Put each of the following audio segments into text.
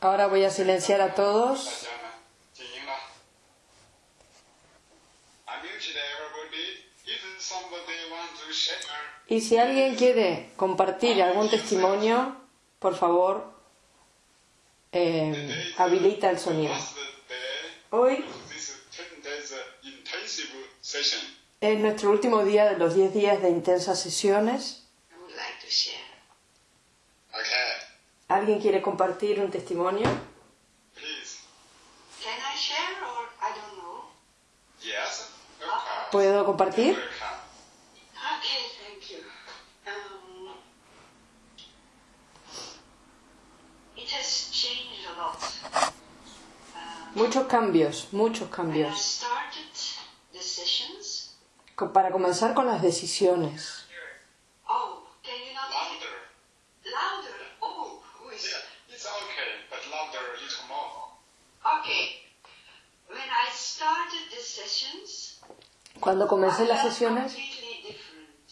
Ahora voy a silenciar a todos. Y si alguien quiere compartir algún testimonio, por favor, eh, habilita el sonido. Hoy es nuestro último día de los 10 días de intensas sesiones. I would like to share. Okay. ¿Alguien quiere compartir un testimonio? Please. Can I share or I don't know? Yes. Okay. ¿Puedo compartir? Welcome. Okay, thank you. Um, it has changed a lot. Uh, Muchos cambios, muchos cambios. started the sessions, Co- Para comenzar con las decisiones. oh, can you not Louder. louder? Oh, Cuando comencé las sesiones, completely different.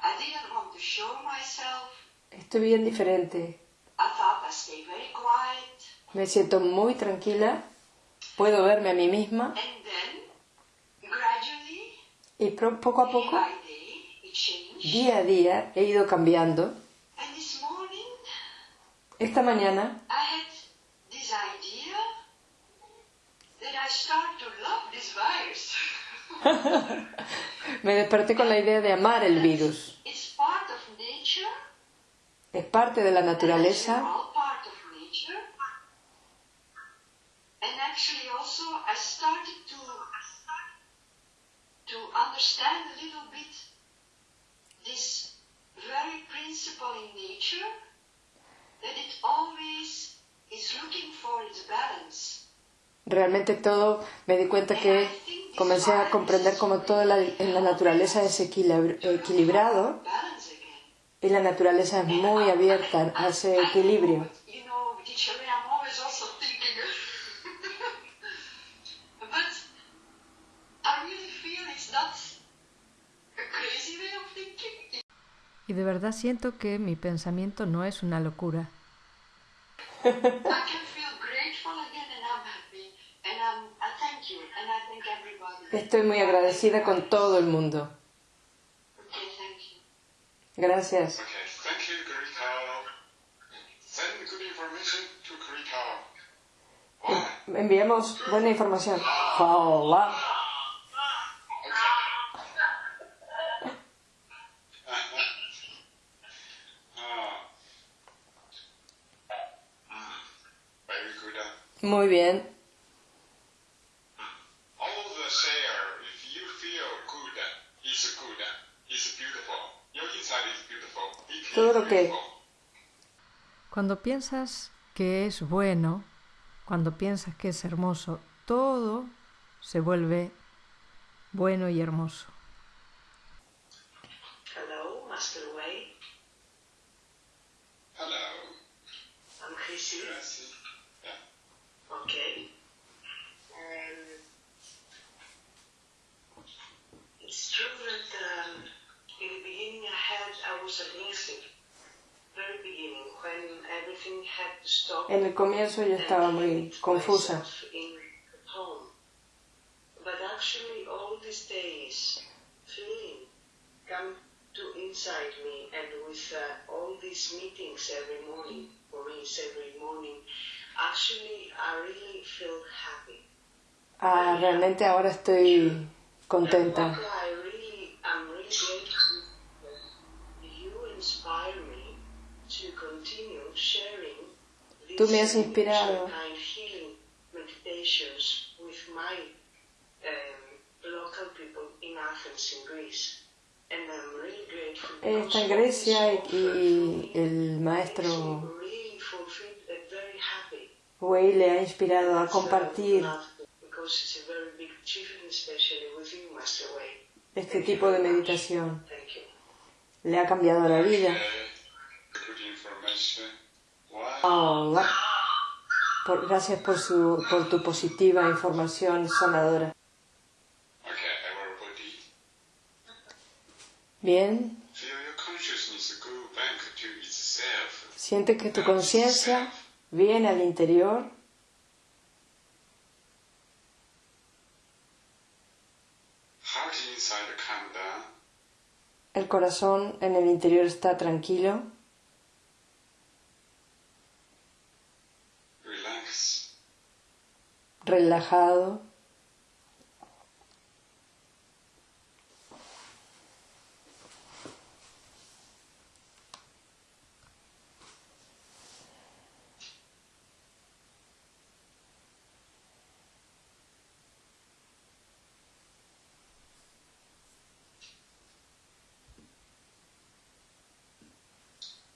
I didn't want to show myself. estoy bien diferente. I thought I stay very quiet. Me siento muy tranquila. Puedo verme a mí misma. Y poco a poco, día a día, he ido cambiando. And this morning, Esta mañana I had this idea that I start to love this virus. me desperté con la idea de amar el virus. it's part of nature. Es parte de la naturaleza. And actually, also, I started understand a little bit this very principle in nature that it always is looking for its balance. Realmente todo, me di cuenta que comencé a comprender como todo la- en la naturaleza es equilibr- equilibrado y la naturaleza es muy abierta a ese equilibrio. but, You know, teacher, I'm always also thinking. but I really feel it's not a crazy way of thinking. Y de verdad siento que mi pensamiento no es una locura. Estoy muy agradecida con todo el mundo. Gracias. Enviamos buena información. Hola. Ah. Mm, Very good. uh, Muy bien. All the share, if you feel good, it's good, it's beautiful. Your inside is beautiful. It Todo lo que-. Cuando piensas que es bueno, cuando piensas que es hermoso, todo se vuelve bueno y hermoso. Hello, Master Wei. Hello, I'm Chrissy. Gracie. Yeah. Okay. Um, it's true that um, in the beginning I had I was against it. Very beginning when everything had to stop. En el comienzo yo estaba muy confusa. myself in home. But actually, all these days, feeling come to inside me, and with uh, all these meetings every morning, for me, it's every morning. Actually, I really feel happy. Ah, realmente ahora estoy contenta. And I'm really grateful. Ella está en Grecia y, me el maestro me. Wei le ha inspirado a compartir love, Because it's a very big achievement, especially with you, Master Wei. este tipo de meditación. Thank you. Le ha cambiado la vida. Gracias por, su, por tu positiva información sanadora. Bien, siente que tu conciencia viene al interior. El corazón en el interior está tranquilo. Relajado.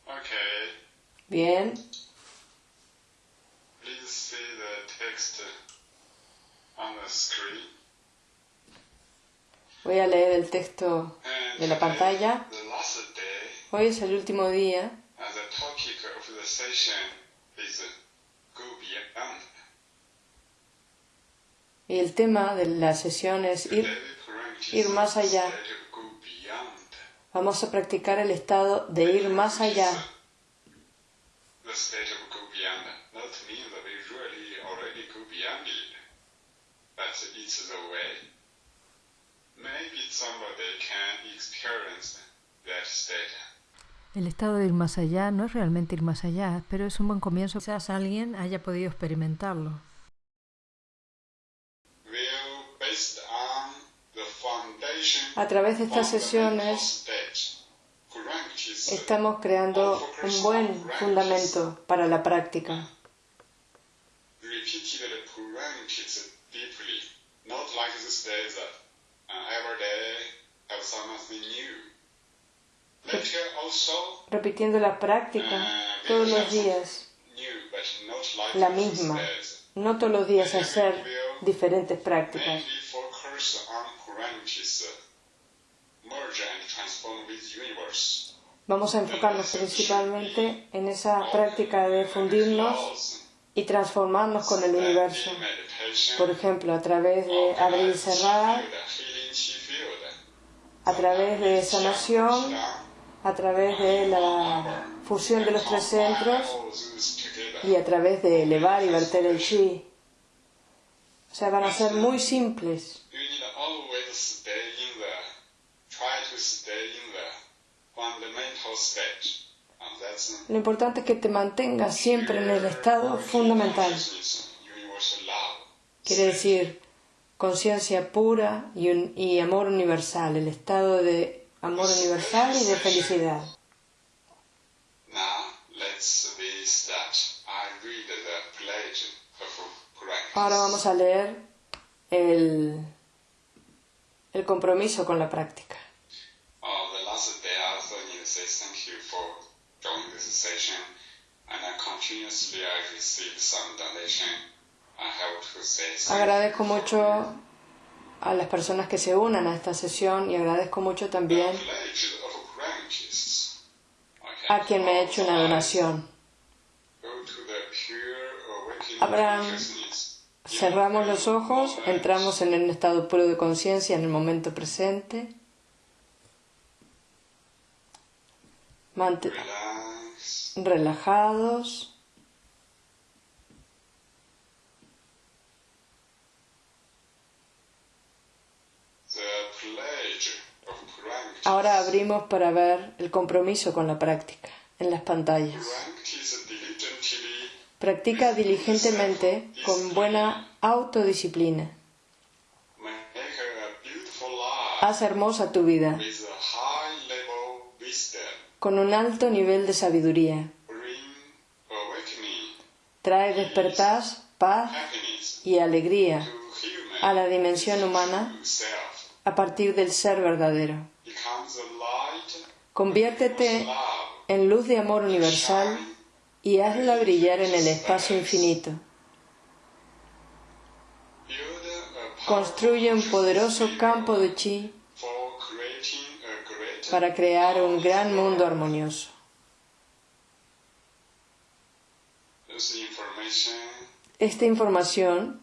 Okay. Bien, Please see the text. Voy a leer el texto de la pantalla. Hoy es el último día y el tema de la sesión es ir, ir más allá. vamos a practicar el estado de ir más allá. But it's the way. Maybe somebody can experience that state. El estado de ir más allá no es realmente ir más allá, pero es un buen comienzo. Quizás alguien haya podido experimentarlo. A través de estas sesiones estamos creando un buen fundamento para la práctica. Not like that uh, every day have something new. Later also Repitiendo la práctica todos los días, new, but not like la misma. No todos los días hacer diferentes prácticas. Universe. Vamos a enfocarnos principalmente en esa práctica de fundirnos y transformarnos con el universo. Por ejemplo, a través de abrir y cerrar, a través de sanación, a través de la fusión de los tres centros y a través de elevar y verter el chi. O sea, van a ser muy simples. Lo importante es que te mantengas siempre en el estado fundamental. Quiere decir conciencia pura y, y amor universal, el estado de amor universal y de felicidad. Ahora vamos a leer el, el compromiso con la práctica. And I continuously I receive some donation. To Agradezco mucho a las personas que se unan a esta sesión y agradezco mucho también a quien me ha hecho una donación. Abraham. Cerramos los ojos, entramos en un estado puro de conciencia en el momento presente. Relax. Relajados. Ahora abrimos para ver el compromiso con la práctica en las pantallas. Practica diligentemente con buena autodisciplina. Haz hermosa tu vida con un alto nivel de sabiduría. Trae despertar, paz y alegría a la dimensión humana a partir del ser verdadero. Conviértete en luz de amor universal y hazla brillar en el espacio infinito. Construye un poderoso campo de chi for creating a great para crear un gran mundo armonioso. Esta información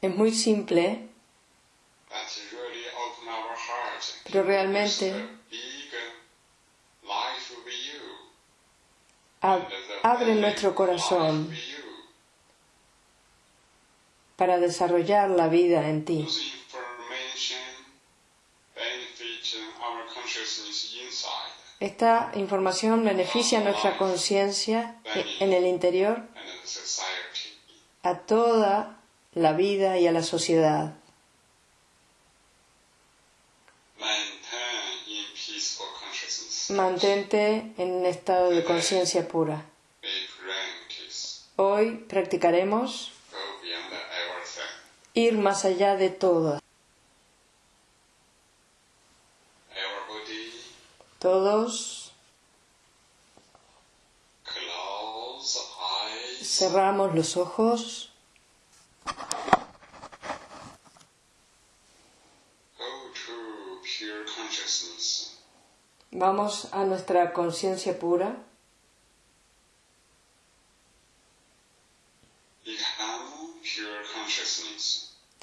es muy simple, pero realmente abre nuestro corazón para desarrollar la vida en ti. Esta información beneficia nuestra conciencia en el interior a toda la vida y a la sociedad. Mantente en un estado de conciencia pura. Hoy practicaremos ir más allá de todo. Cerramos los ojos, vamos a nuestra conciencia pura,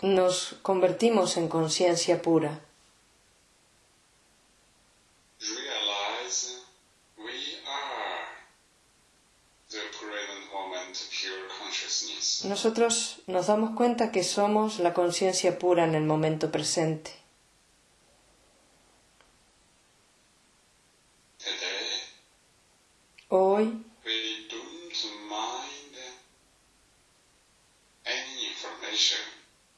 nos convertimos en conciencia pura. Nosotros nos damos cuenta que somos la conciencia pura en el momento presente. Hoy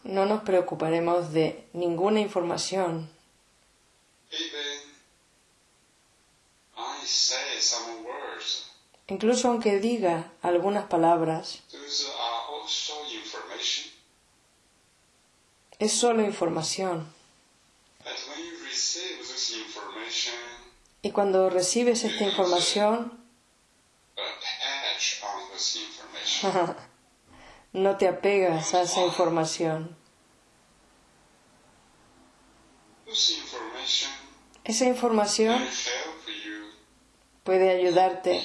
no nos preocuparemos de ninguna información. Incluso aunque diga algunas palabras, Those are also information. Es solo información. Y cuando recibes esta información, no te apegas a esa información. Esa información puede ayudarte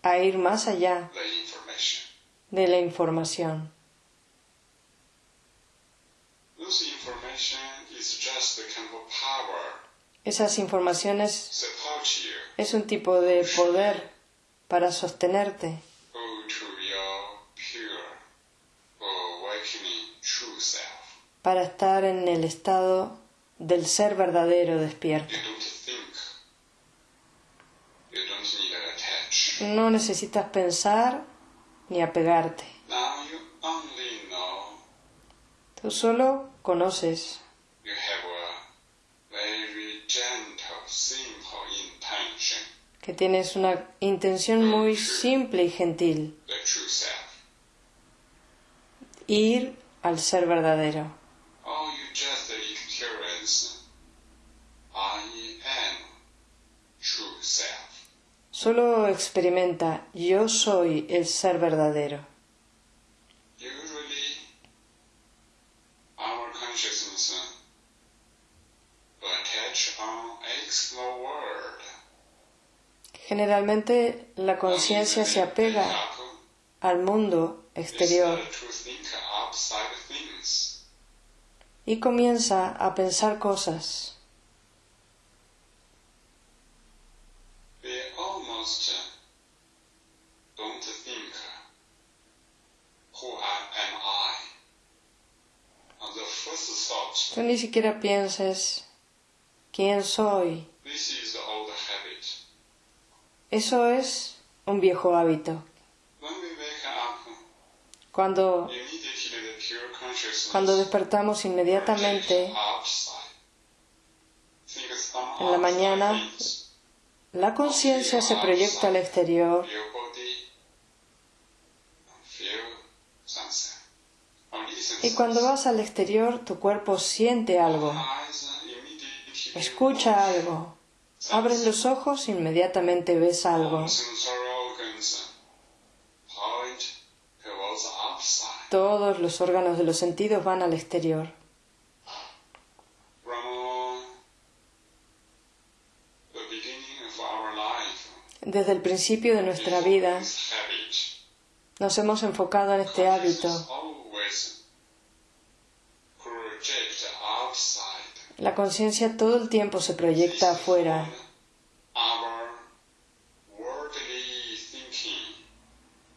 a ir más allá de la información. This information is just a kind of power Esas informaciones es un tipo de poder para sostenerte, para estar en el estado del ser verdadero despierto. No necesitas pensar ni apegarte. Tú solo conoces que tienes una intención muy simple y gentil, ir al ser verdadero. Solo experimenta yo soy el ser verdadero. Generalmente la conciencia se apega al mundo exterior y comienza a pensar cosas. Tú ni siquiera pienses quién soy. this is the old habit. Eso es un viejo hábito. Cuando, cuando despertamos inmediatamente En la mañana, la conciencia se proyecta al exterior y cuando vas al exterior tu cuerpo siente algo, escucha algo. Abres los ojos, inmediatamente ves algo. Todos los órganos de los sentidos van al exterior. Desde el principio de nuestra vida Nos hemos enfocado en este hábito. La conciencia todo el tiempo se proyecta afuera.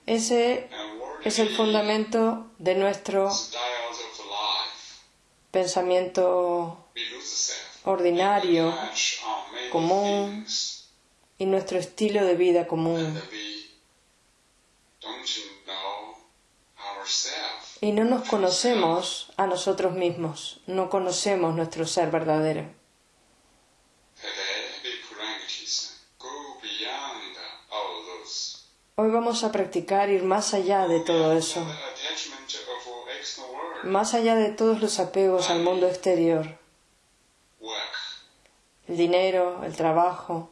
Ese es el fundamento de nuestro pensamiento ordinario común. y nuestro estilo de vida común. Y no nos conocemos a nosotros mismos, no conocemos nuestro ser verdadero. Hoy vamos a practicar ir más allá de todo eso, más allá de todos los apegos al mundo exterior, el dinero, el trabajo,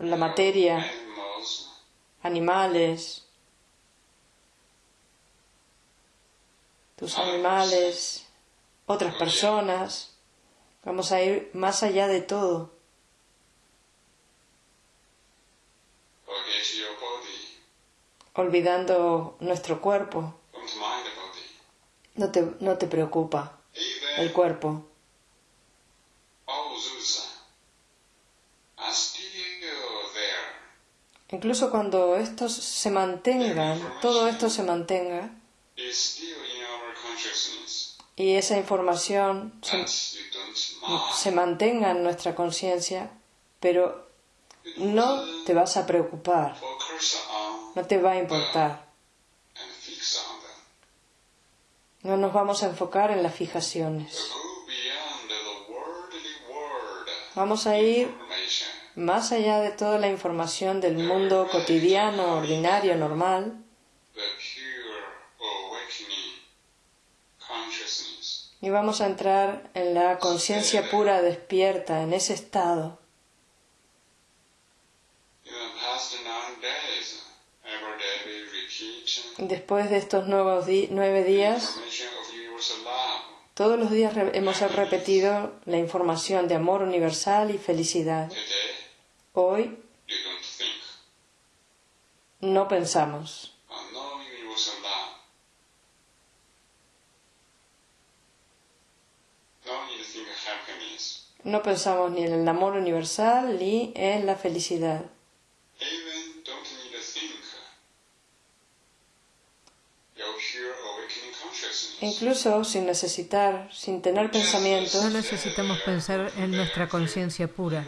la materia, animales, tus animales, otras personas. Vamos a ir más allá de todo. olvidando nuestro cuerpo. No te, no te preocupa el cuerpo. there. Incluso cuando estos se mantengan, todo esto se mantenga Y esa información se, mantenga en nuestra conciencia, pero no te vas a preocupar, no te va a importar. No nos vamos a enfocar en las fijaciones. Vamos a ir más allá de toda la información del mundo cotidiano, ordinario, normal, The pure awakening consciousness. Y vamos a entrar en la conciencia pura despierta, en ese estado. Después de estos nuevos nueve días, todos los días hemos repetido la información de amor universal y felicidad. Hoy no pensamos, Uh, no universal love. No need to think happiness. No pensamos ni en el amor universal ni en la felicidad. Incluso sin necesitar, sin tener pensamientos, No necesitamos pensar en nuestra conciencia pura.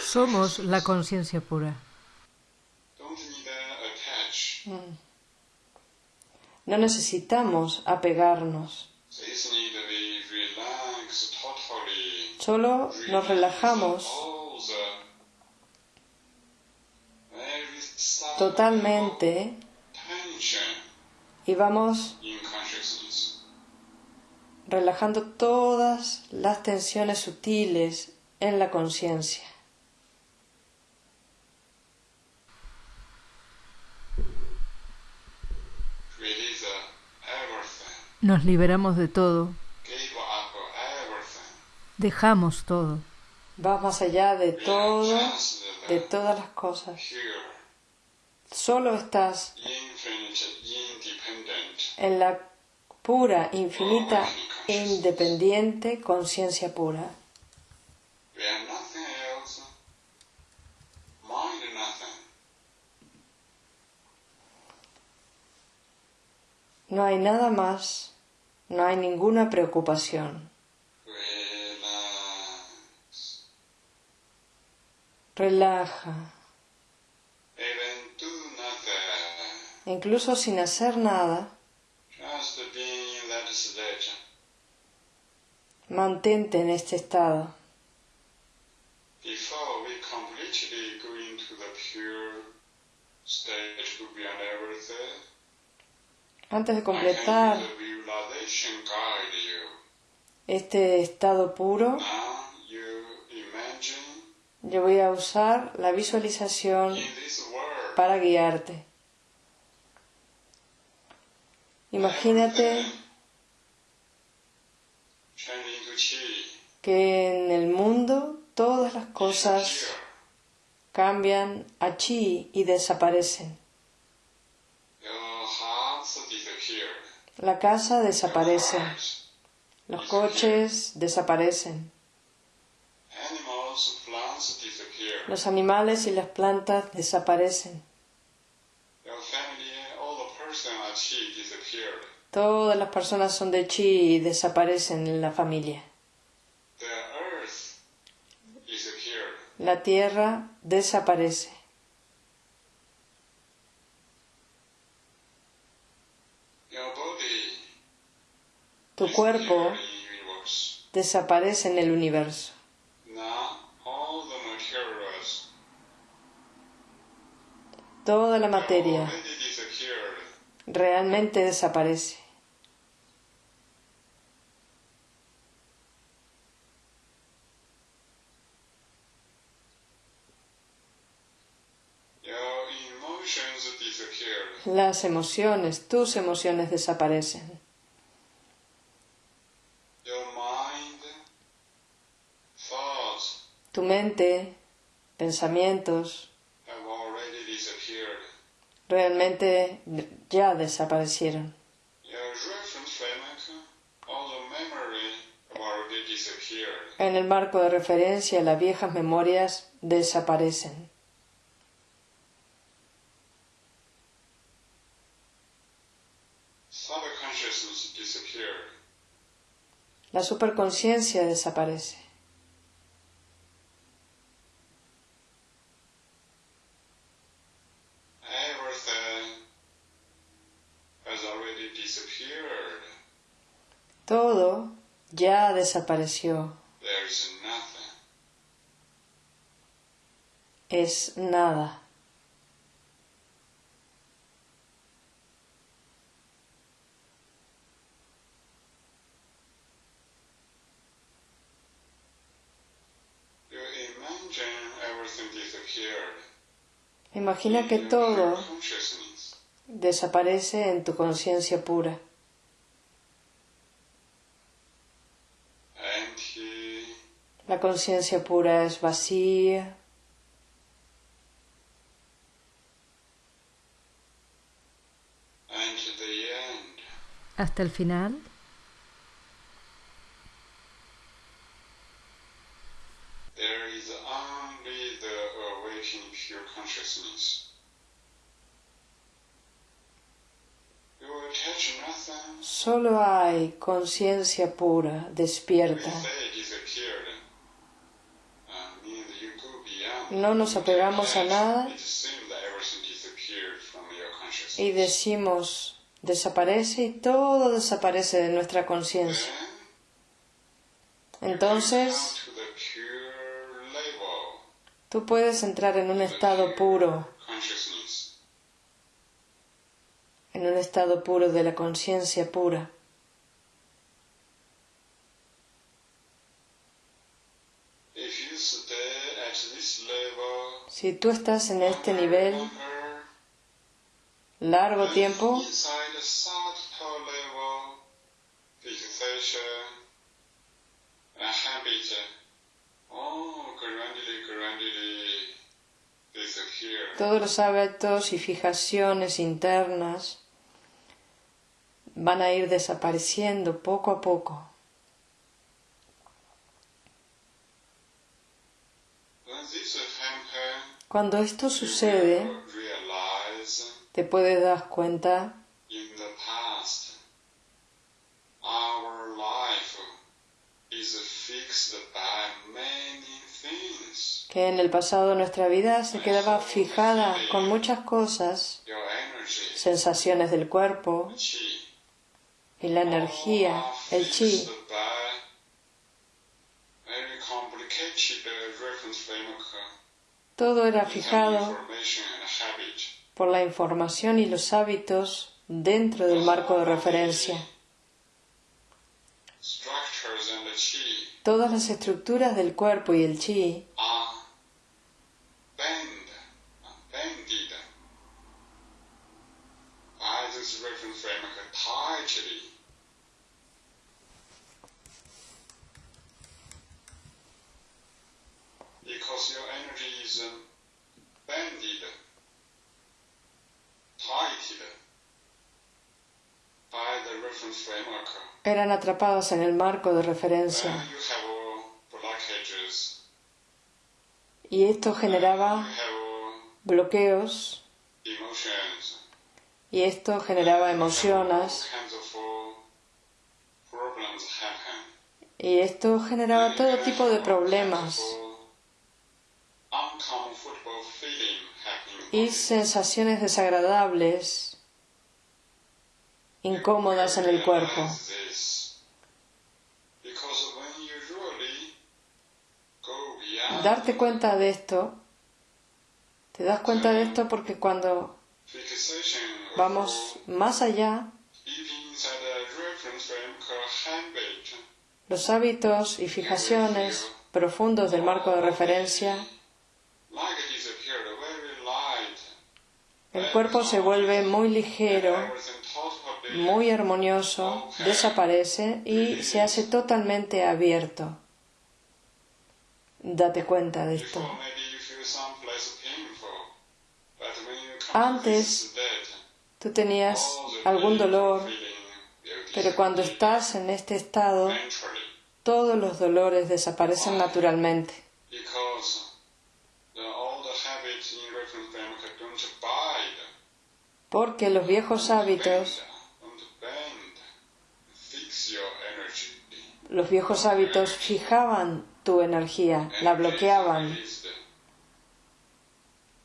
Somos la conciencia pura. Attach. no necesitamos apegarnos. Solo nos relajamos totalmente y vamos relajando todas las tensiones sutiles en la conciencia. Nos liberamos de todo. Dejamos todo, Vas más allá de todo, de todas las cosas. Solo estás en la pura, infinita, independiente conciencia pura. No hay nada más, no hay ninguna preocupación. Relaja, incluso sin hacer nada, Just being in that state. mantente en este estado. Before we completely go into the pure state to beyond everything, Antes de completar este estado puro, imagine yo voy a usar la visualización para guiarte. Imagínate que en el mundo todas las cosas cambian a chi y desaparecen. La casa desaparece, los coches desaparecen, los animales y las plantas desaparecen. Todas las personas son de chi y desaparecen en la familia. La tierra desaparece. Tu cuerpo desaparece en el universo. Toda la materia realmente desaparece. Las emociones, tus emociones desaparecen. Tu mente, pensamientos. Realmente ya desaparecieron. En el marco de referencia, las viejas memorias desaparecen. La superconciencia desaparece. Everything has already disappeared. Todo ya desapareció. Es nada. Imagina que todo desaparece en tu conciencia pura. La conciencia pura es vacía. Hasta el final. There is only the awakening pure consciousness. You attach nothing. solo hay conciencia pura, despierta. No nos apegamos a nada y decimos desaparece y todo desaparece de nuestra conciencia. Entonces, tú puedes entrar en un estado puro, en un estado puro de la conciencia pura. Si tú estás en este nivel largo tiempo, todos los hábitos y fijaciones internas van a ir desapareciendo poco a poco. Cuando esto sucede, te puedes dar cuenta que en el pasado nuestra vida se quedaba fijada con muchas cosas, sensaciones del cuerpo y la energía, el chi, todo era fijado por la información y los hábitos dentro del marco de referencia. Todas las estructuras del cuerpo y el chi eran atrapadas en el marco de referencia. Y esto generaba bloqueos. Y esto generaba emociones. Y esto generaba todo tipo de problemas. Y sensaciones desagradables, incómodas en el cuerpo. Darte cuenta de esto, te das cuenta de esto porque cuando vamos más allá, los hábitos y fijaciones profundos del marco de referencia, el cuerpo se vuelve muy ligero, muy armonioso, desaparece y se hace totalmente abierto. Date cuenta de esto. Antes tú tenías algún dolor, pero cuando estás en este estado, todos los dolores desaparecen naturalmente, porque los viejos hábitos, los viejos hábitos fijaban tu energía, la bloqueaban,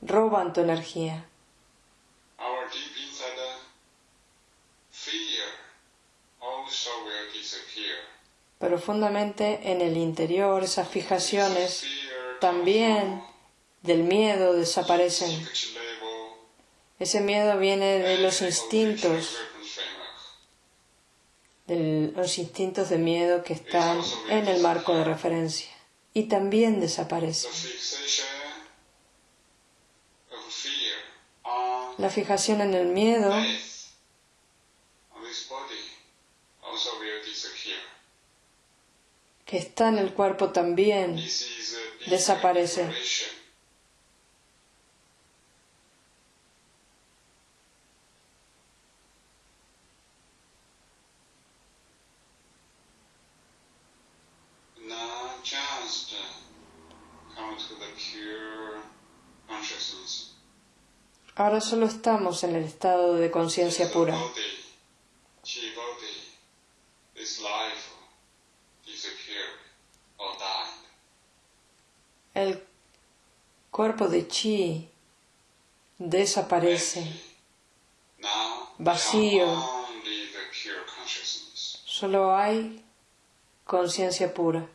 roban tu energía. Profundamente en el interior, esas fijaciones también del miedo desaparecen. Ese miedo viene de los instintos. De los instintos de miedo que están en el marco de referencia. Y también desaparecen. La fijación en el miedo que está en el cuerpo también Desaparece. liberation. Not just uh, come to the pure consciousness. Ahora solo estamos en el estado de conciencia pura. El cuerpo de chi desaparece. Vacío. Solo hay conciencia pura.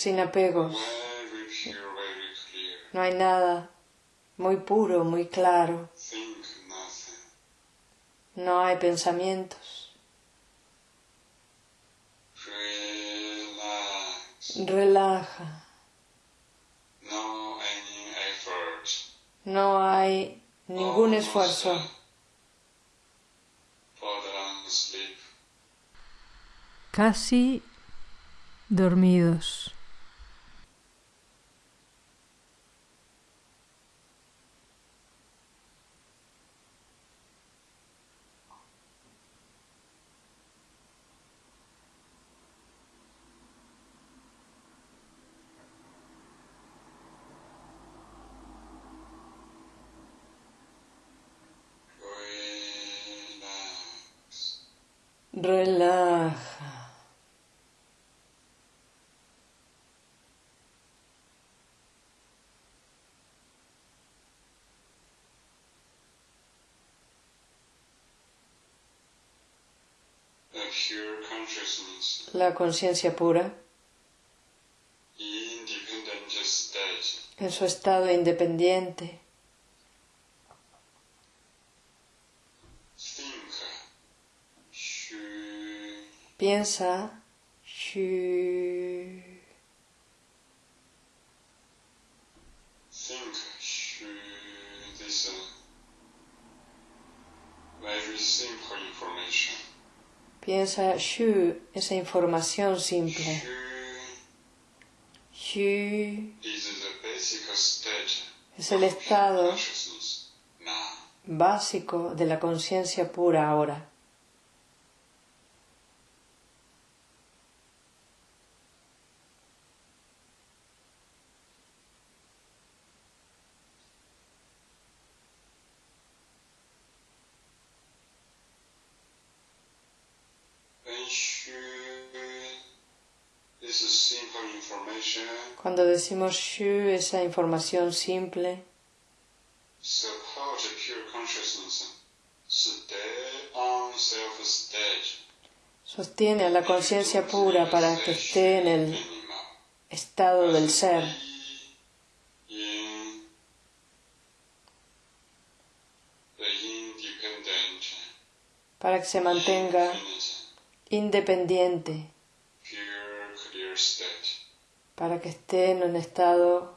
Sin apegos. No hay nada. Muy puro, muy claro. No hay pensamientos. Relaja. No hay ningún esfuerzo. Casi dormidos. Relaja. La conciencia pura en su estado independiente. Think. Shu. Piensa. shu, Think. Shu. This very simple information. Piensa Shu, esa información simple. Shu Shu is the basic state es el estado básico de la conciencia pura ahora. When Shu is a simple information, Cuando decimos Shu, esa información simple, sostiene a la conciencia pura para que esté en el estado del ser, para que se mantenga independiente. Para que esté en un estado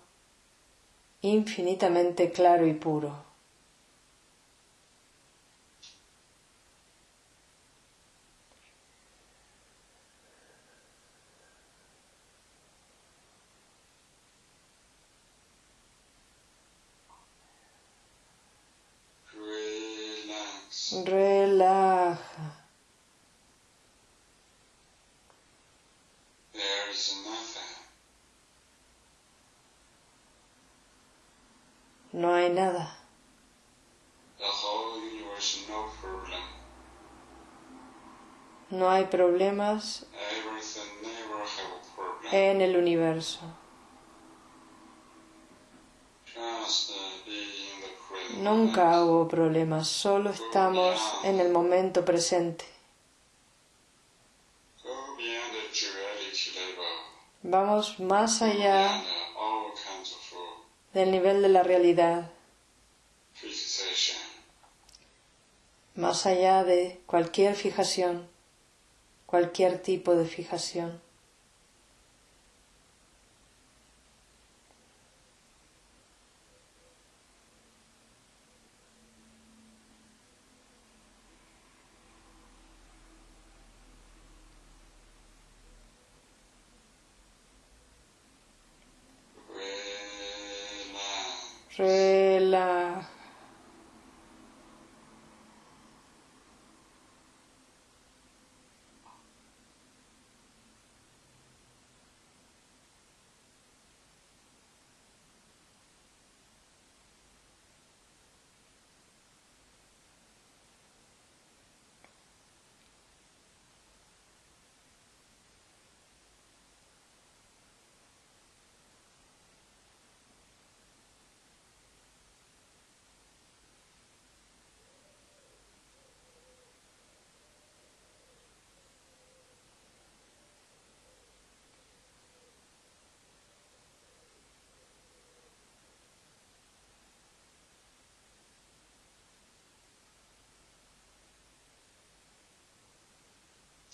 infinitamente claro y puro. Relax. Relaja. There is nothing. No hay nada. No hay problemas en el universo. Nunca hubo problemas, solo estamos en el momento presente. Vamos más allá del nivel de la realidad, más allá de cualquier fijación, cualquier tipo de fijación. Relax. Relaja.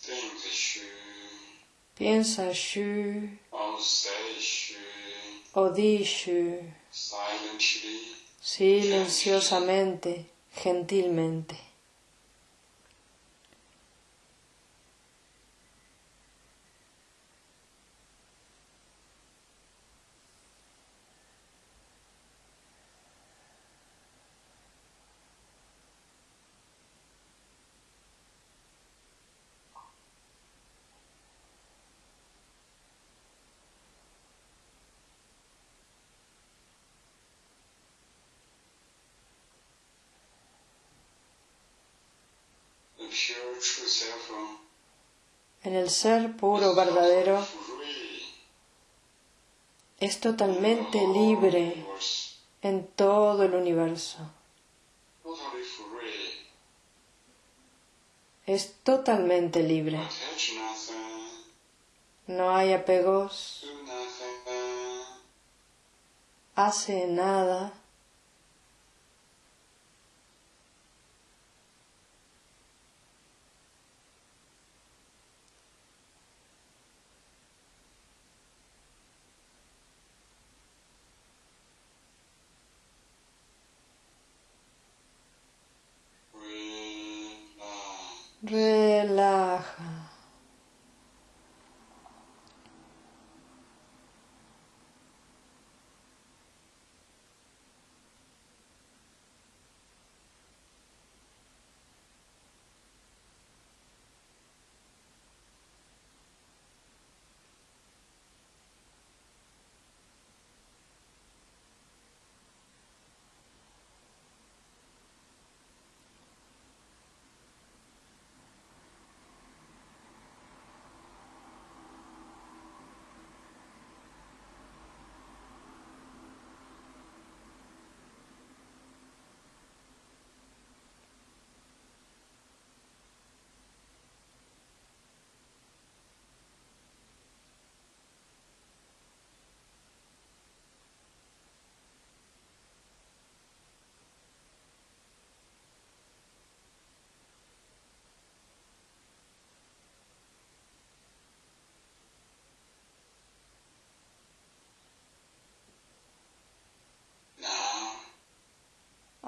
Think Shu. Piensa Shu o di Shu silenciosamente, gentilmente. The pure true self. En el ser puro verdadero es totalmente libre en todo el universo. Es totalmente libre. No hay apegos, hace nada,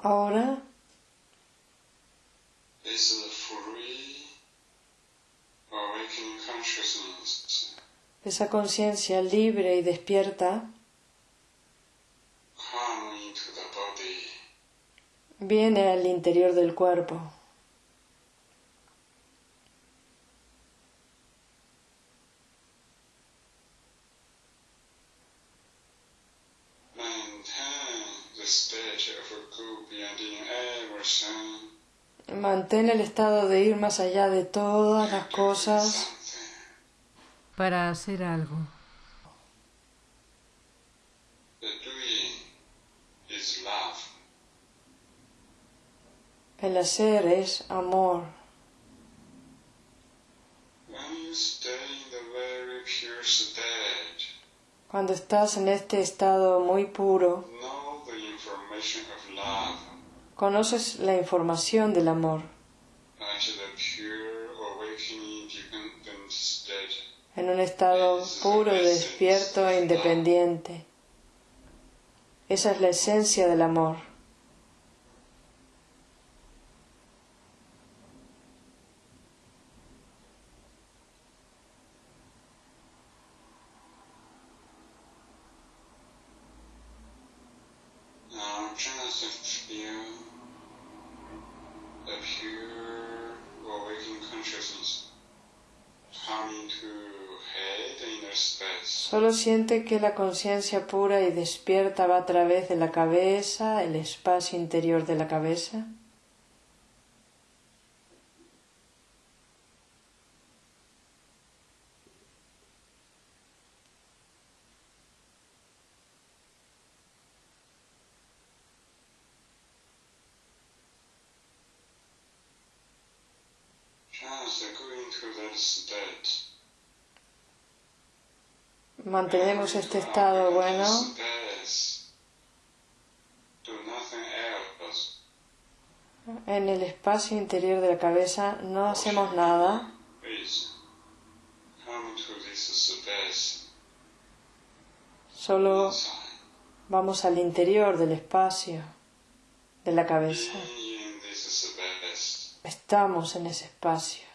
Ahora. Is the free awakening consciousness esa conciencia libre y despierta. Viene al interior del cuerpo. maintain the state of go beyond in everything Mantén el estado de ir más allá de todas las cosas para hacer algo. El hacer es amor. Cuando estás en este estado muy puro, conoces la información del amor. En un estado puro, despierto e independiente. Esa es la esencia del amor. Solo siente que la conciencia pura y despierta va a través de la cabeza, el espacio interior de la cabeza. State. Mantenemos este estado bueno en el espacio interior de la cabeza, no hacemos nada, solo vamos al interior del espacio de la cabeza. Estamos en ese espacio.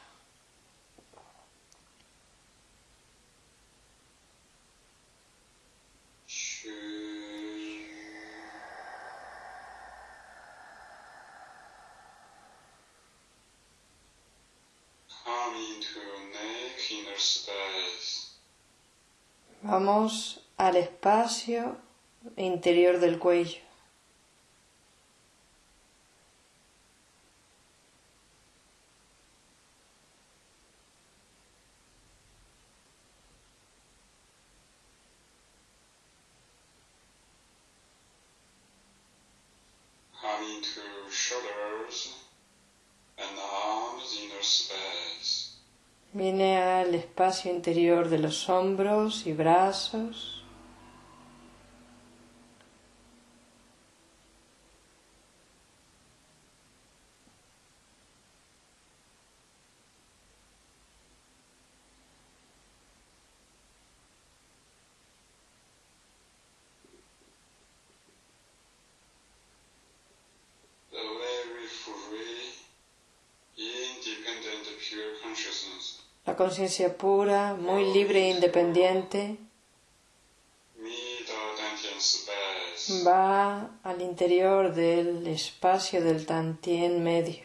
Vamos al espacio interior del cuello. Come into shoulders and arms inner space. Viene al espacio interior de los hombros y brazos. La conciencia pura, muy libre e independiente, va al interior del espacio del Tantien medio.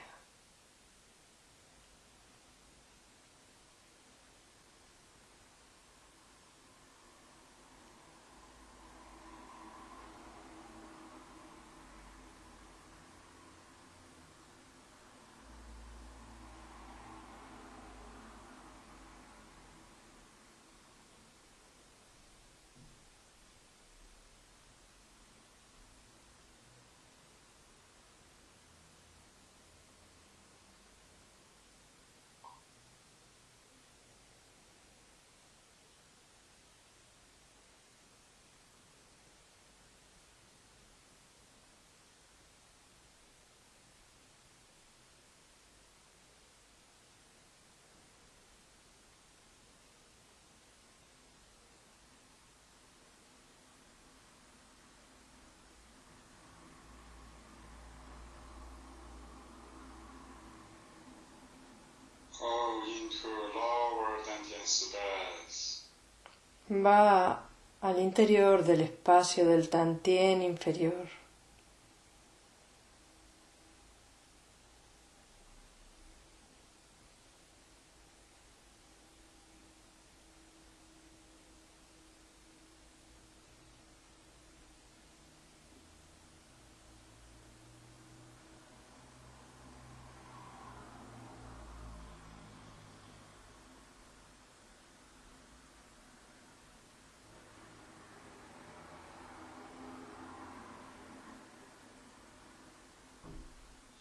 Va al interior del espacio del Tantien inferior.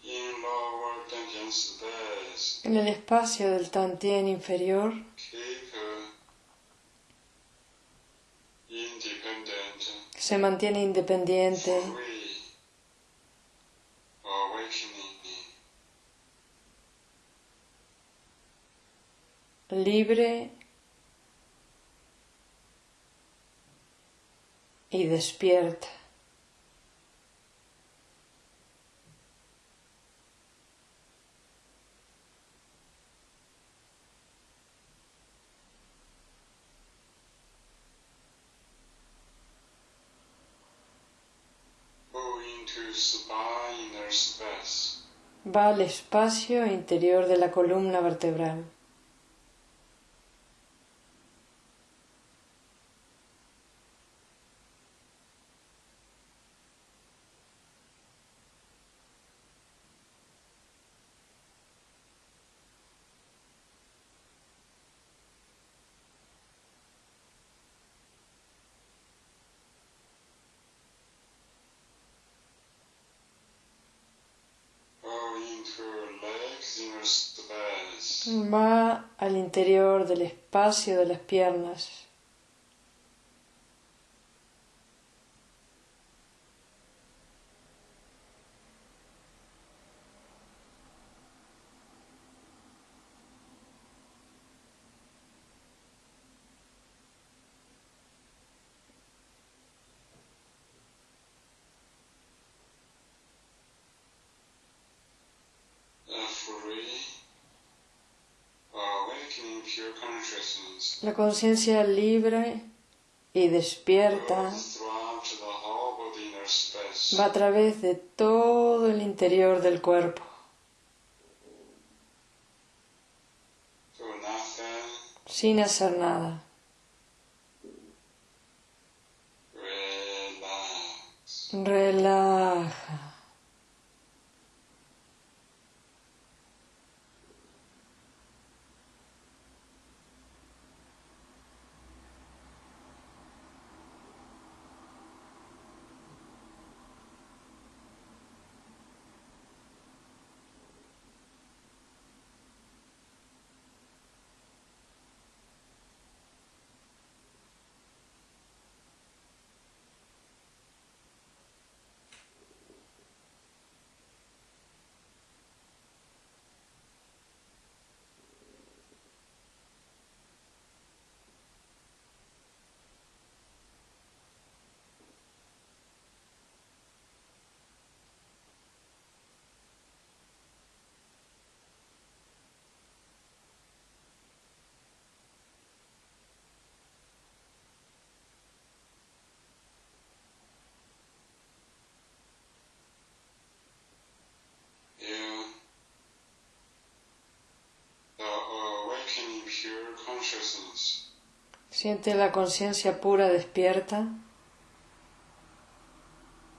in lower Dantian space En el espacio del Tantien inferior se mantiene independiente, libre y despierta. Va al espacio interior de la columna vertebral. Va al interior del espacio de las piernas. a free awakening pure consciousness La conciencia libre y despierta va a través de todo el interior del cuerpo, sin hacer nada. Relaja. Siente la conciencia pura despierta.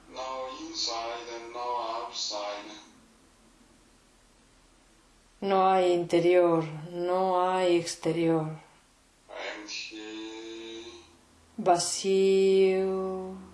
No inside and no outside. No hay interior, no hay exterior. Vacío.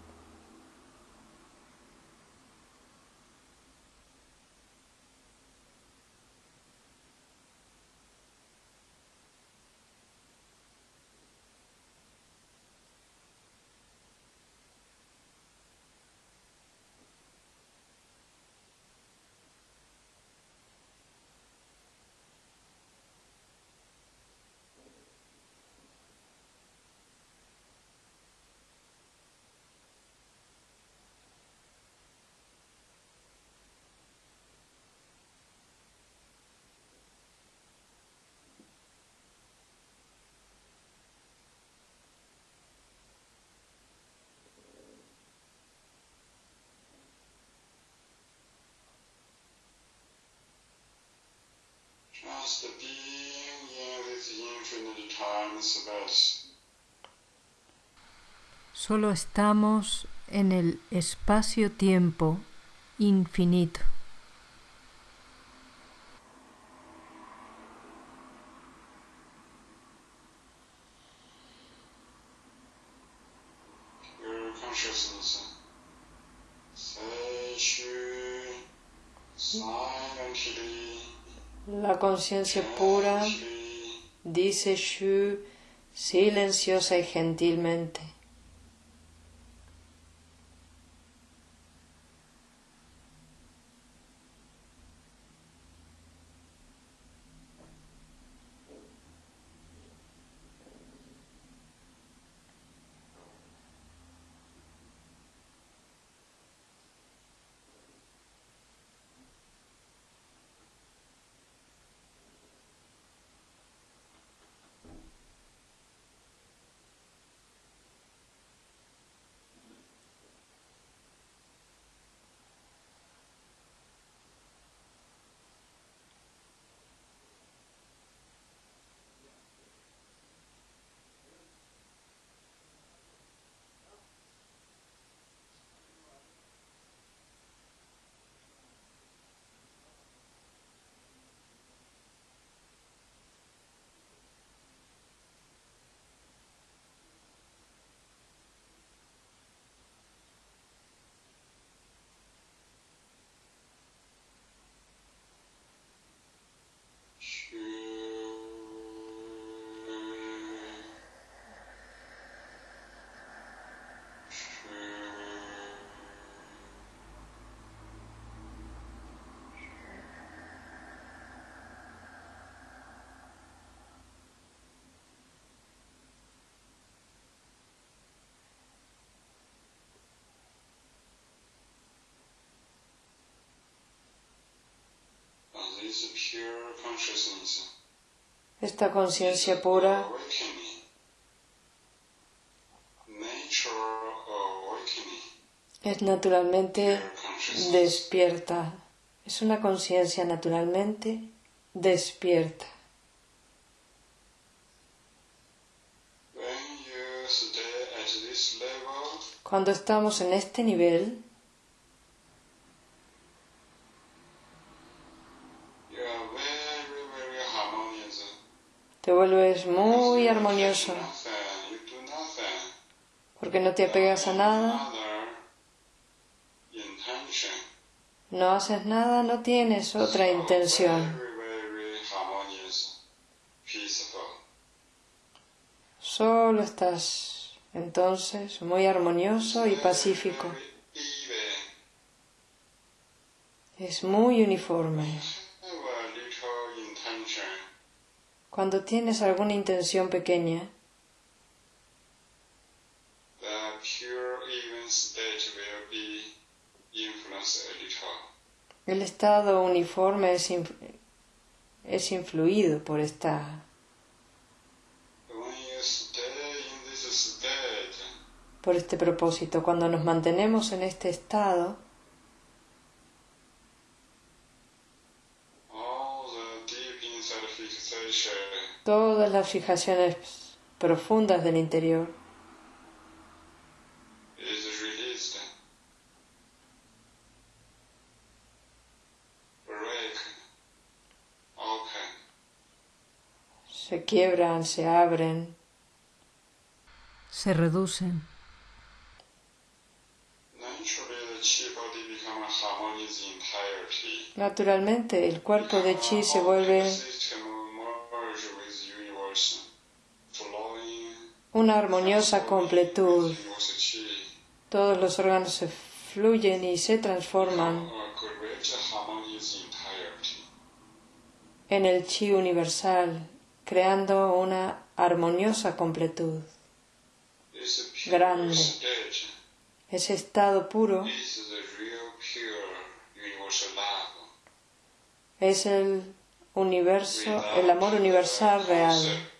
Solo estamos en el espacio-tiempo infinito. Conciencia pura dice Shu silenciosa y gentilmente. Shu. And this pure consciousness Esta conciencia pura. Es naturalmente despierta. Es una conciencia naturalmente despierta. Cuando estamos en este nivel, you are very, very harmonious. Te vuelves muy armonioso porque no te apegas a nada, no haces nada, no tienes otra intención. Solo estás entonces muy armonioso y pacífico. Es muy uniforme. have a little intention. Cuando tienes alguna intención pequeña, el estado uniforme es, es influido por esta por este propósito. Cuando nos mantenemos en este estado, todas las fijaciones profundas del interior. Se quiebran, se abren, se reducen. Naturalmente el cuerpo de chi se vuelve una armoniosa completud. Todos los órganos se fluyen y se transforman en el chi universal, creando una armoniosa completud. Grande. Ese estado puro es el universo, el amor universal real,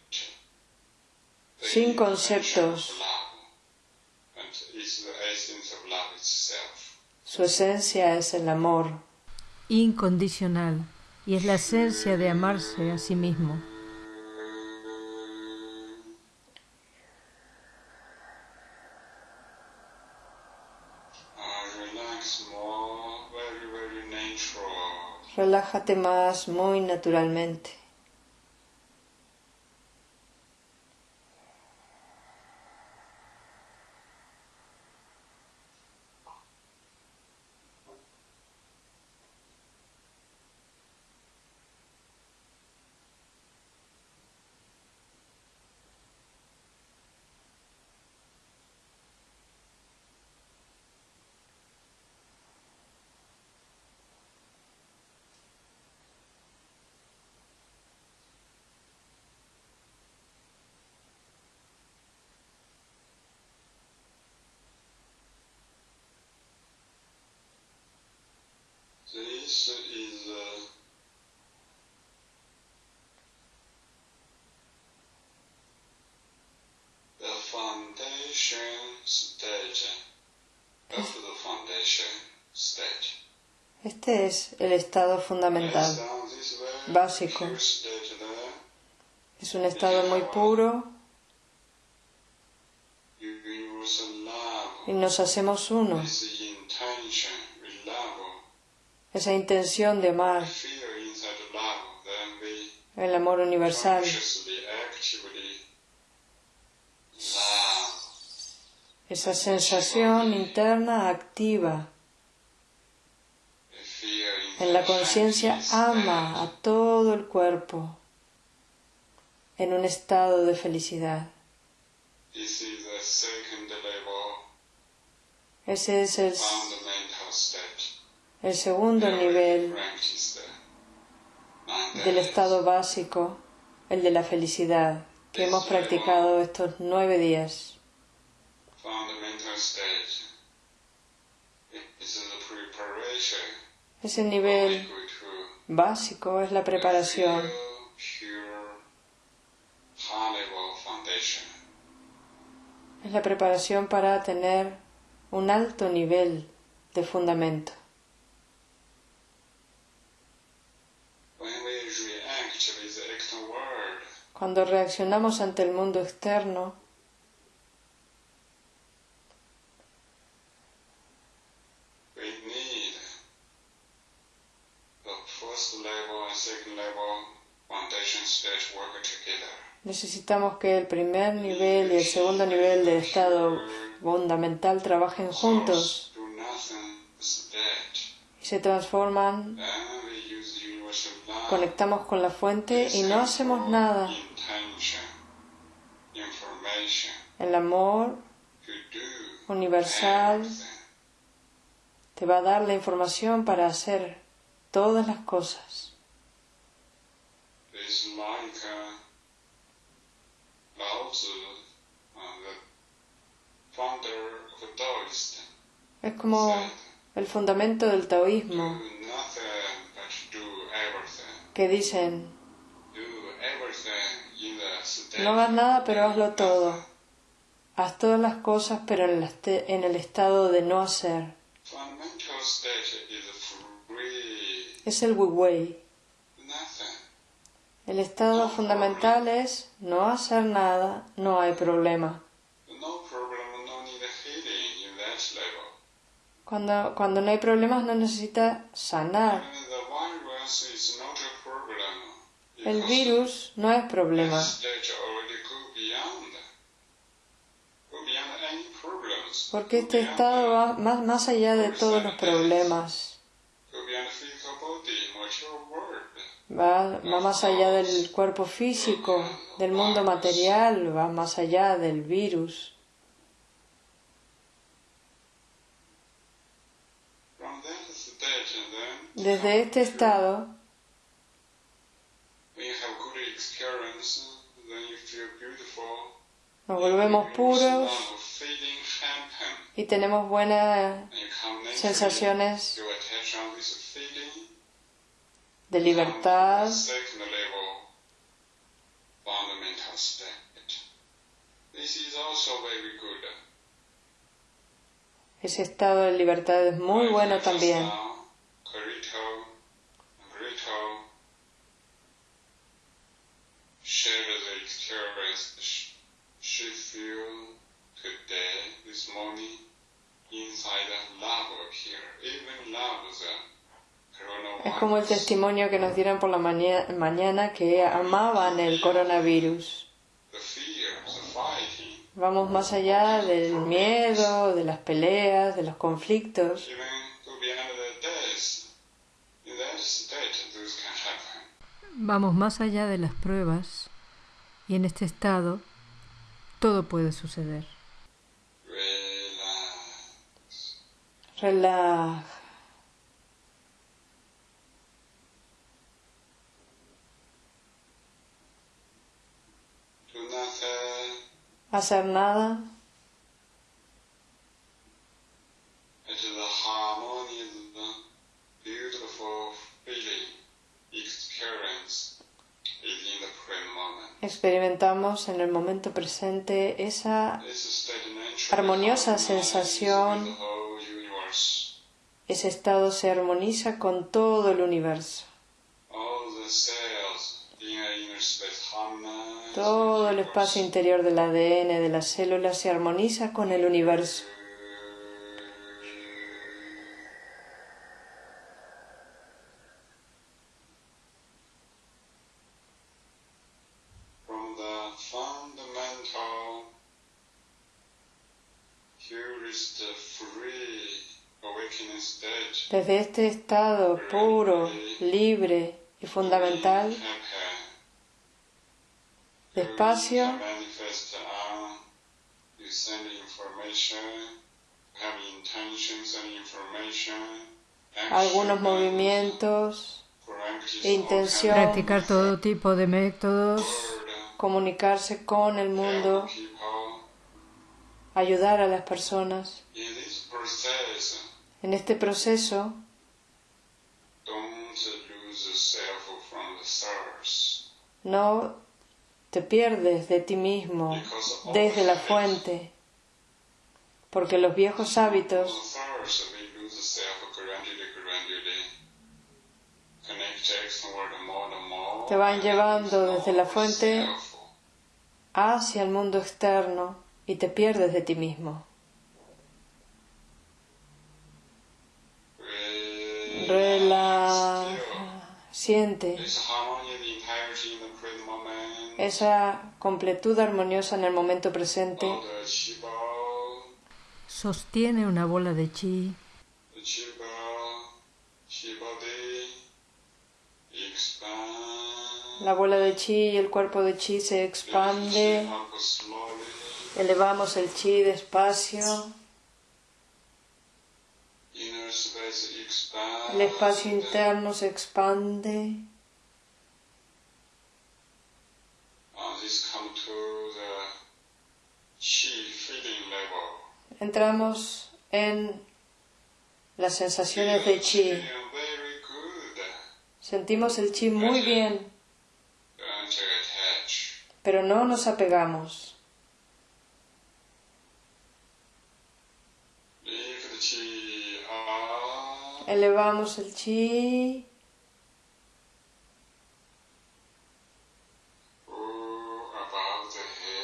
sin conceptos. Su esencia es el amor, incondicional y es la esencia de amarse a sí mismo. relájate más muy naturalmente. This is uh, the foundation stage of the foundation stage. Este es el estado fundamental. Básico. Es un estado muy puro y nos hacemos uno. is the intention, we love, Esa intención de amar, el amor universal, esa sensación interna activa. En la conciencia ama a todo el cuerpo en un estado de felicidad. Ese es el. El segundo nivel del estado básico, el de la felicidad, que hemos practicado estos nueve días. Ese nivel básico es la preparación. Es la preparación para tener un alto nivel de fundamento. Cuando reaccionamos ante el mundo externo, necesitamos que el primer nivel y el segundo nivel del estado fundamental trabajen juntos y se transforman, conectamos con la fuente y no hacemos nada. Intention, information El amor universal te va a dar la información para hacer todas las cosas. Taoist, Es como el fundamento del taoísmo que dicen. No hagas nada, pero hazlo todo. Haz todas las cosas, pero en el, este- en el estado de no hacer. Es el Wu Wei. nothing. El estado fundamental es no hacer nada, no hay problema. Cuando, cuando no hay problemas no necesita sanar. El virus no es problema. Porque este estado va más, más allá de todos los problemas. Va, va más allá del cuerpo físico, del mundo material, va más allá del virus. Desde este estado, nos volvemos puros. Y tenemos buenas sensaciones de libertad, ese estado de libertad es muy bueno también. Feel today, this morning, inside love appear. Even love the coronavirus. Es como el testimonio que nos dieron por la maña- mañana que amaban el coronavirus. The fear, the fighting, Vamos más allá del miedo, de las peleas, de los conflictos. Vamos más allá de las pruebas y en este estado todo puede suceder. Relax. Relaja. Do nothing. Hacer nada It is a harmonious, beautiful feeling, experience is in the present moment. experimentamos en el momento presente esa, Armoniosa sensación. Ese estado se armoniza con todo el universo. Todo el espacio interior del ADN de las células se armoniza con el universo. Desde este estado puro, libre y fundamental, despacio, algunos movimientos, e intención. Practicar todo tipo de métodos, comunicarse con el mundo, ayudar a las personas. En este proceso, no te pierdes de ti mismo desde la fuente, porque los viejos hábitos. Te van llevando desde la fuente hacia el mundo externo y te pierdes de ti mismo. Relaja, siente This harmony and entirety in the present moment. esa completud armoniosa en el momento presente. Sostiene una bola de chi. La bola de chi y el cuerpo de chi se expande. Elevamos el chi despacio. El espacio interno se expande. Entramos en las sensaciones de chi. Sentimos el chi muy bien, pero no nos apegamos. Elevamos el chi.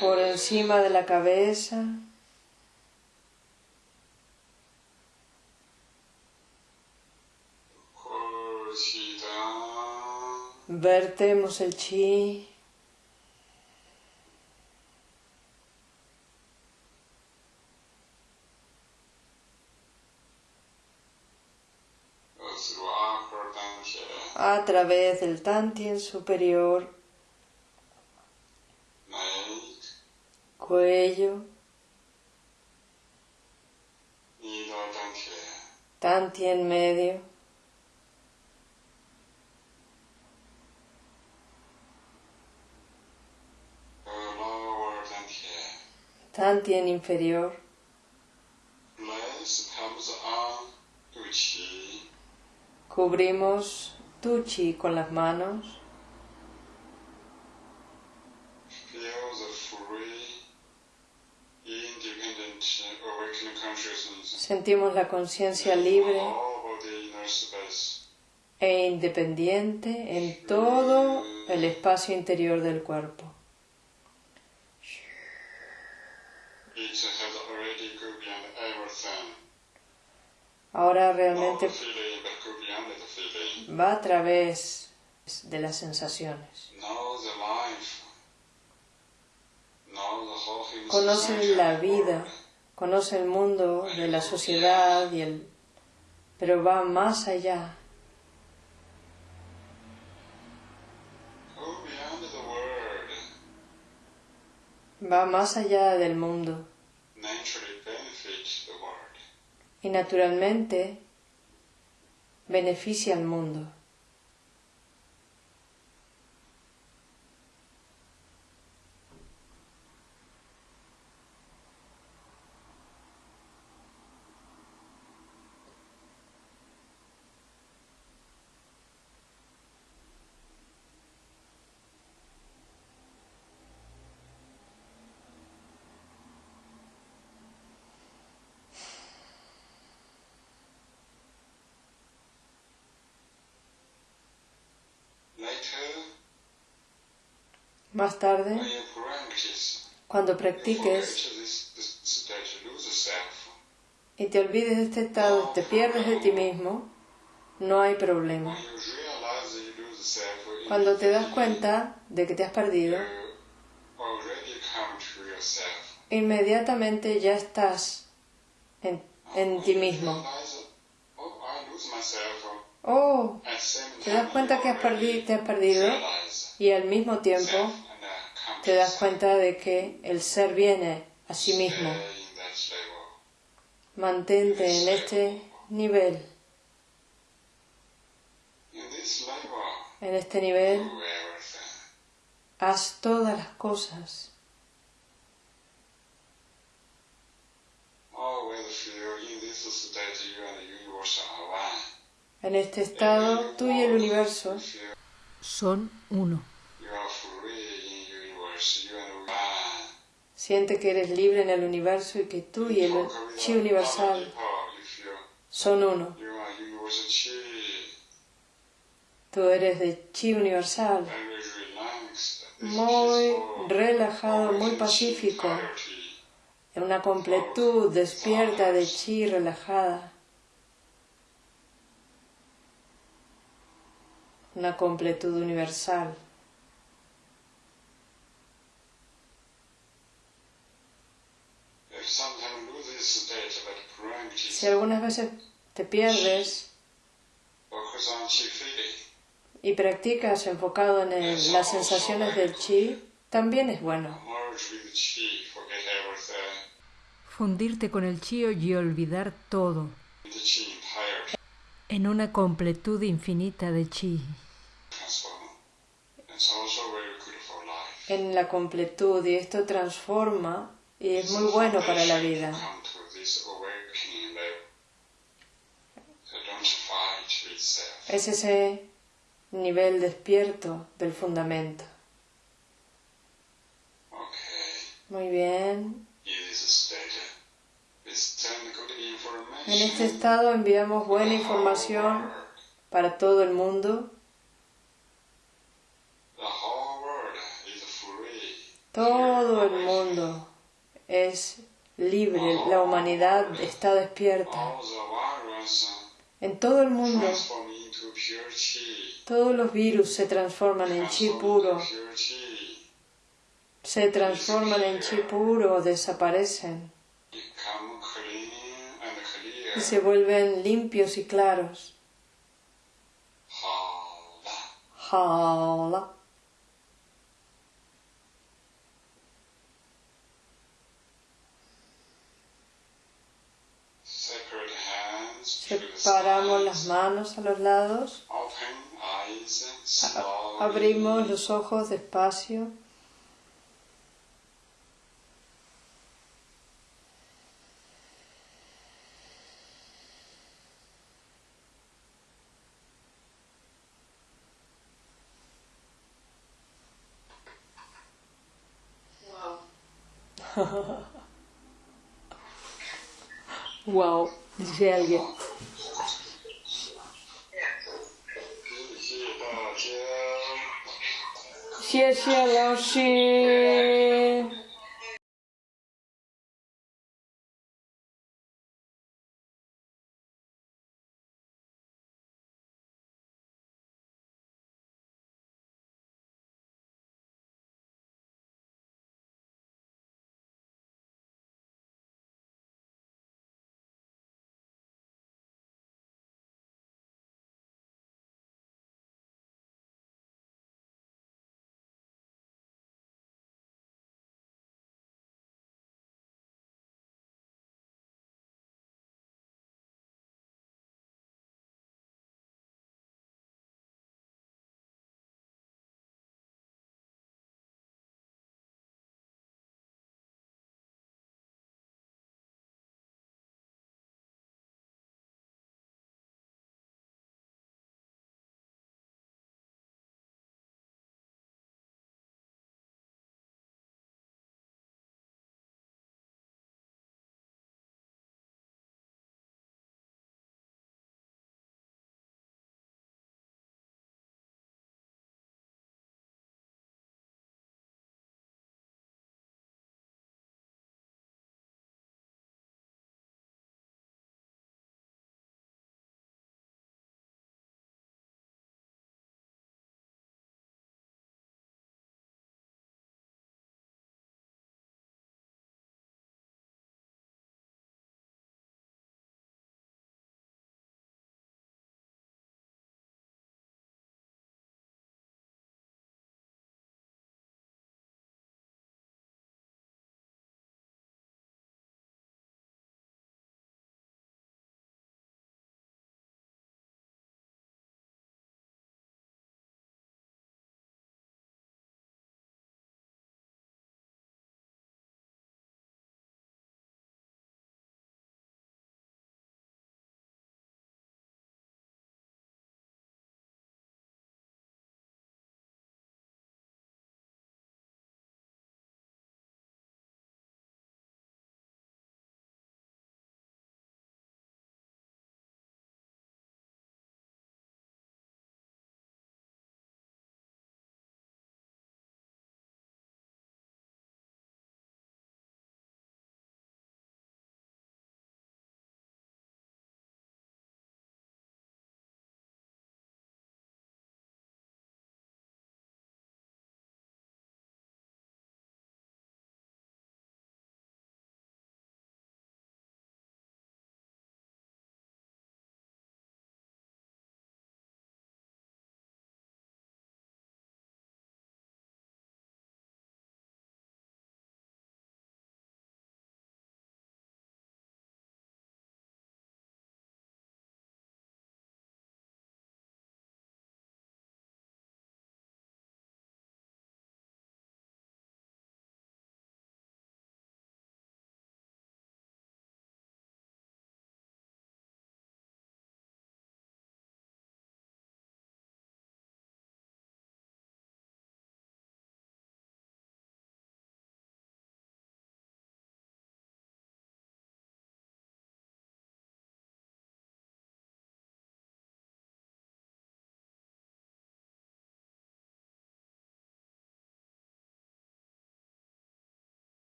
Por encima de la cabeza. Vertemos el chi. A través del tantien superior, cuello, tantien medio, tantien inferior, cubrimos tu chi con las manos. Sentimos la conciencia libre e independiente en todo el espacio interior del cuerpo. Ahora realmente va a través de las sensaciones. Conoce la vida, conoce el mundo de la sociedad y el pero va más allá. Va más allá del mundo. Y naturalmente beneficia al mundo. Más tarde, cuando practiques y te olvides de este estado, te pierdes de ti mismo, no hay problema. Cuando te das cuenta de que te has perdido, inmediatamente ya estás en, en ti mismo. Oh, te das cuenta que te has perdido y al mismo tiempo te das cuenta de que el ser viene a sí mismo. Mantente en este nivel. En este nivel, haz todas las cosas. En este estado, tú y el universo son uno. Siente que eres libre en el universo y que tú y el chi universal son uno. Tú eres de chi universal, muy relajado, muy pacífico, en una completud despierta de chi relajada. Una completud universal. Si algunas veces te pierdes y practicas enfocado en las sensaciones del chi, también es bueno. Fundirte con el chi y olvidar todo en una completud infinita de chi. En la completud y esto transforma y es muy bueno para la vida. Es ese nivel despierto del fundamento. Muy bien. En este estado enviamos buena información para todo el mundo. Todo el mundo es libre, la humanidad está despierta. En todo el mundo, todos los virus se transforman en chi puro, se transforman en chi puro desaparecen se vuelven limpios y claros. Hala. Separamos las manos a los lados. Abrimos los ojos despacio. Wow. Wow, dice alguien. 谢谢大家。谢谢老师。